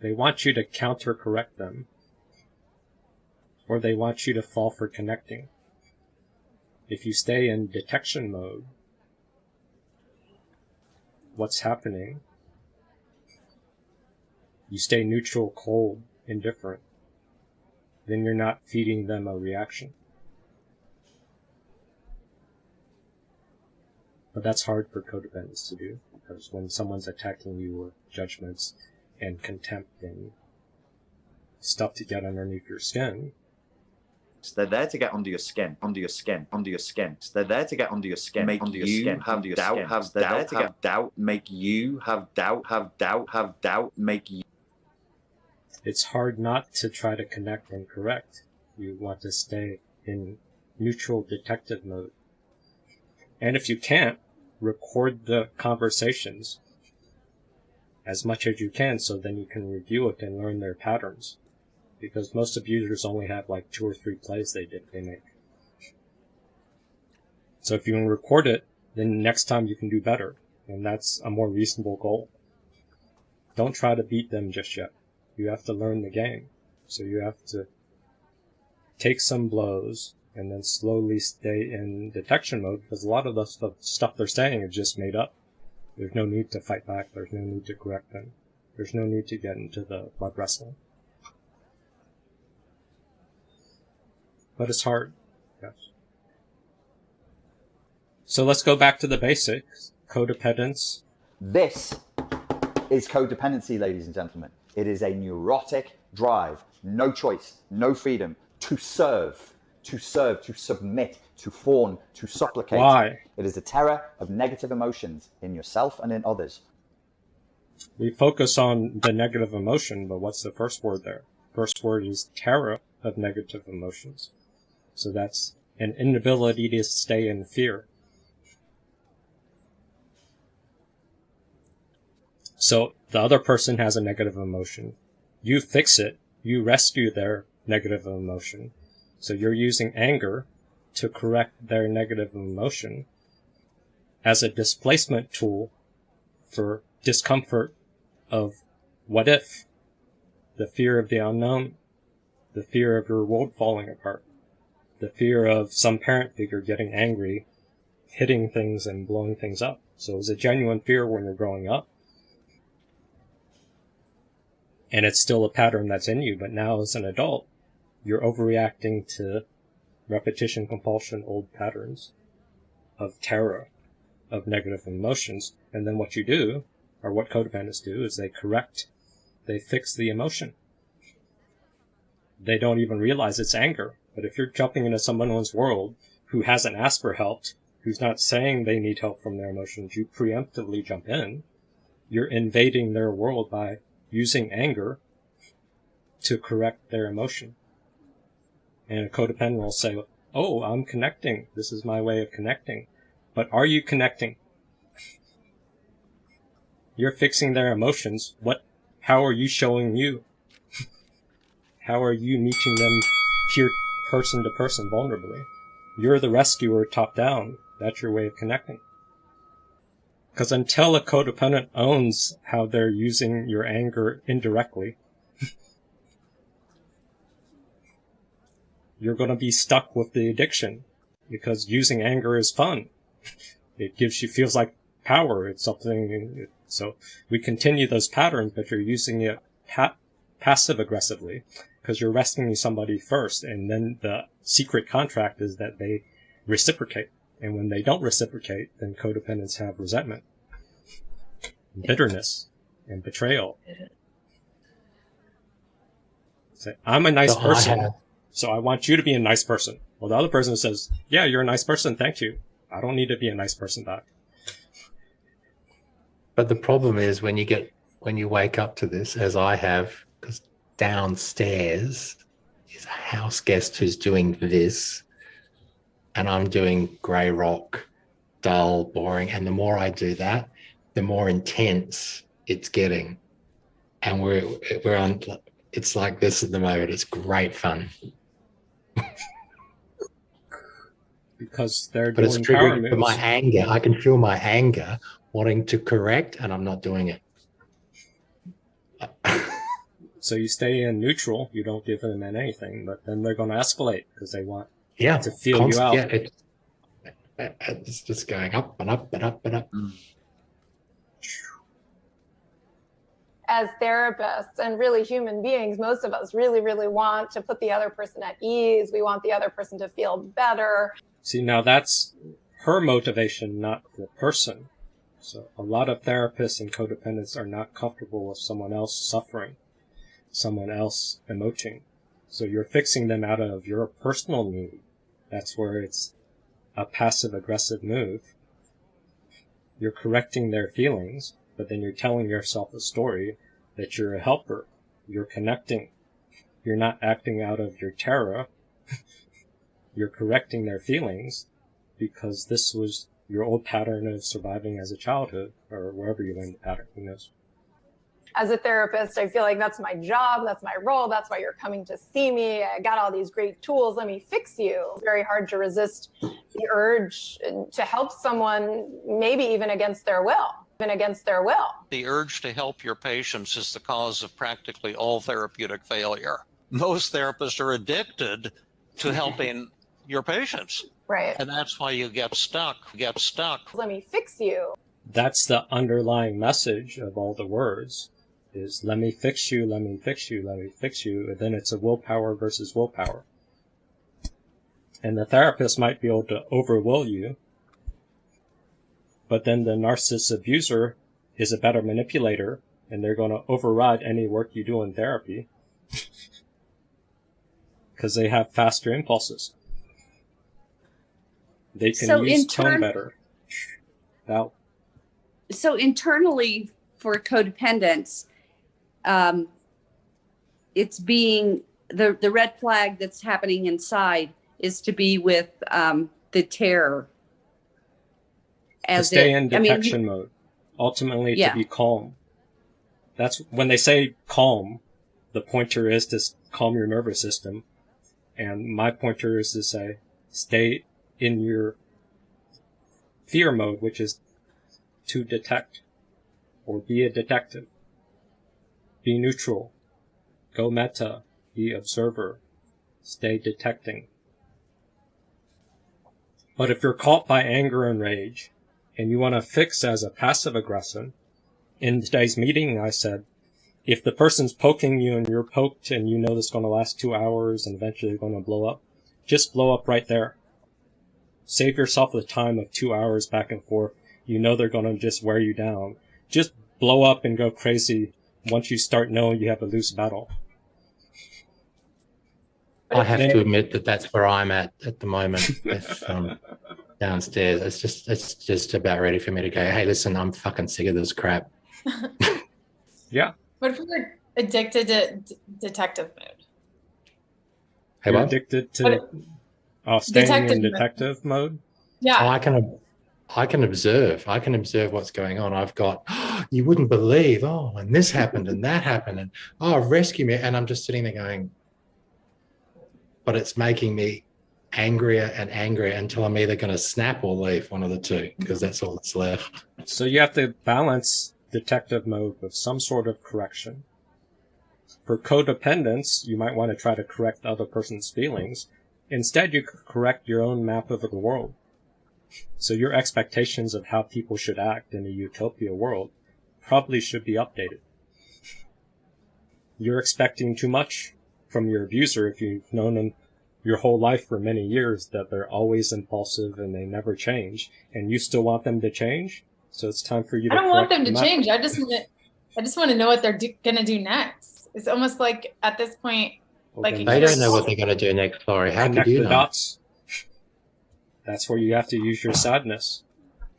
they want you to counter correct them. Or they want you to fall for connecting. If you stay in detection mode, what's happening? You stay neutral, cold, indifferent. Then you're not feeding them a reaction. But that's hard for codependents to do because when someone's attacking you with judgments and contempt and stuff to get underneath your skin, they're there to get under your skin, under your skin, under your skin. they're there to get under your skin, make under your you skin, have your doubt, skin. have they're doubt, there to have get doubt, make you have doubt, have doubt, have doubt, make you. It's hard not to try to connect and correct. You want to stay in neutral detective mode. And if you can't, record the conversations as much as you can so then you can review it and learn their patterns. Because most abusers only have like two or three plays they did they make. So if you can record it, then next time you can do better. And that's a more reasonable goal. Don't try to beat them just yet. You have to learn the game. So you have to take some blows, and then slowly stay in detection mode because a lot of the stuff they're saying is just made up. There's no need to fight back. There's no need to correct them. There's no need to get into the blood wrestling. But it's hard. Yes. So let's go back to the basics. Codependence. This is codependency, ladies and gentlemen. It is a neurotic drive, no choice, no freedom to serve to serve, to submit, to fawn, to supplicate. Why? It is the terror of negative emotions in yourself and in others. We focus on the negative emotion, but what's the first word there? First word is terror of negative emotions. So that's an inability to stay in fear. So the other person has a negative emotion. You fix it. You rescue their negative emotion. So you're using anger to correct their negative emotion as a displacement tool for discomfort of what if, the fear of the unknown, the fear of your world falling apart, the fear of some parent figure getting angry, hitting things and blowing things up. So it's a genuine fear when you're growing up. And it's still a pattern that's in you, but now as an adult, you're overreacting to repetition, compulsion, old patterns of terror, of negative emotions. And then what you do, or what codependents do, is they correct, they fix the emotion. They don't even realize it's anger. But if you're jumping into someone's world who hasn't asked for help, who's not saying they need help from their emotions, you preemptively jump in. You're invading their world by using anger to correct their emotion. And a codependent will say, Oh, I'm connecting. This is my way of connecting. But are you connecting? You're fixing their emotions. What, how are you showing you? how are you meeting them peer, person to person vulnerably? You're the rescuer top down. That's your way of connecting. Because until a codependent owns how they're using your anger indirectly, you're going to be stuck with the addiction because using anger is fun. It gives you, feels like power. It's something. So we continue those patterns, but you're using it pa- passive aggressively because you're rescuing somebody first. And then the secret contract is that they reciprocate. And when they don't reciprocate, then codependents have resentment, bitterness, and betrayal. Say, I'm a nice person. So I want you to be a nice person. Well, the other person says, yeah, you're a nice person. Thank you. I don't need to be a nice person back. But the problem is when you get, when you wake up to this, as I have, because downstairs is a house guest who's doing this and I'm doing grey rock, dull, boring. And the more I do that, the more intense it's getting. And we're, we're on, it's like this at the moment. It's great fun. because they're but it's triggering my anger. I can feel my anger wanting to correct, and I'm not doing it. So you stay in neutral, you don't give them anything, but then they're going to escalate because they want Yeah. to feel you out. Yeah, it, it- it's just going up and up and up and up. Mm. As therapists and really human beings, most of us really, really want to put the other person at ease. We want the other person to feel better. See, now that's her motivation, not the person. So a lot of therapists and codependents are not comfortable with someone else suffering, someone else emoting. So you're fixing them out of your personal need. That's where it's a passive aggressive move. You're correcting their feelings, but then you're telling yourself a story that you're a helper. You're connecting. You're not acting out of your terror. you're correcting their feelings because this was your old pattern of surviving as a childhood or wherever you learned the pattern. Who knows? As a therapist, I feel like that's my job, that's my role, that's why you're coming to see me. I got all these great tools, let me fix you. It's very hard to resist the urge to help someone, maybe even against their will, even against their will. The urge to help your patients is the cause of practically all therapeutic failure. Most therapists are addicted to helping your patients. Right. And that's why you get stuck, get stuck. Let me fix you. That's the underlying message of all the words is let me fix you, let me fix you, let me fix you. And then it's a willpower versus willpower. And the therapist might be able to overwill you, but then the narcissist abuser is a better manipulator and they're going to override any work you do in therapy because they have faster impulses. They can So use tone better. Now, so internally for codependents um, it's being the the red flag that's happening inside is to be with um, the terror to stay it- in I mean, detection mode. Ultimately, Yeah. to be calm. That's when they say calm. The pointer is to calm your nervous system, and my pointer is to say stay in your fear mode, which is to detect or be a detective. Be neutral. Go meta. Be observer. Stay detecting. But if you're caught by anger and rage, and you want to fix as a passive aggressor, in today's meeting I said, if the person's poking you and you're poked and you know this is going to last two hours and eventually you're going to blow up, just blow up right there. Save yourself the time of two hours back and forth. You know they're going to just wear you down. Just blow up and go crazy once you start knowing you have a loose battle. I have to admit that that's where I'm at at the moment with um, downstairs. It's just it's just about ready for me to go. Hey, listen, I'm fucking sick of this crap. Yeah. What if we're addicted to d- detective mode? Hey, you're what? addicted to But- uh, staying Detective in mode. detective mode. Yeah. Oh, I can I can observe. I can observe what's going on. I've got you wouldn't believe. Oh, and this happened and that happened and oh, rescue me. And I'm just sitting there going, but it's making me angrier and angrier until I'm either going to snap or leave one of the two because that's all that's left. So you have to balance detective mode with some sort of correction. For codependence, you might want to try to correct the other person's feelings. Instead, you correct your own map of the world. So your expectations of how people should act in a utopia world probably should be updated. You're expecting too much from your abuser if you've known them your whole life for many years that they're always impulsive and they never change, and you still want them to change. So it's time for you to. I don't want them to the map. change. I just want to, I just want to know what they're do- gonna do next. It's almost like at this point, Well, like, then They don't know what they're going to do next, Laurie. How connect could you the know? dots. That's where you have to use your sadness.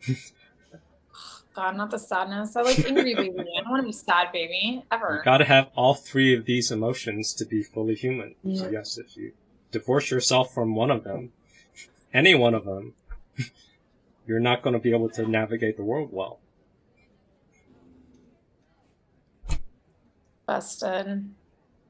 God, not the sadness. I like angry baby. I don't want to be sad baby ever. You ever. got to have all three of these emotions to be fully human. So yes, if you divorce yourself from one of them, any one of them, you're not going to be able to navigate the world well. Busted.